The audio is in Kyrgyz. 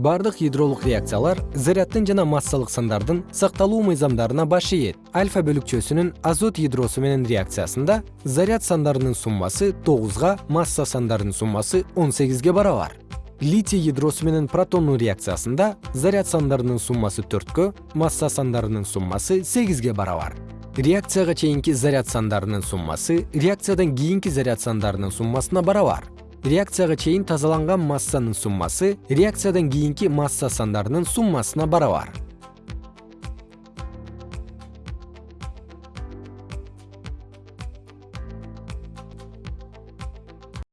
бардык ядролук реакциялар заряддын жана массалык сандардын сакталуу мыйзамдарына баш ийет. Альфа бөлүкчөсүнүн азот ядросу менен реакциясында заряд сандарынын суммасы тогузга масса сандарынын суммасы он сегизге барабар. Литий ядросу менен протондун реакциясында заряд сандарынын суммасы төрткө масса сандарынын суммасы сегизге барабар. Реакцияга чейинки заряд сандарынын суммасы реакциядан кийинки заряд сандарынын суммасына барабар реакцияга чейин тазаланган массанын суммасы реакциядан кийинки масса сандарынын суммасына барабар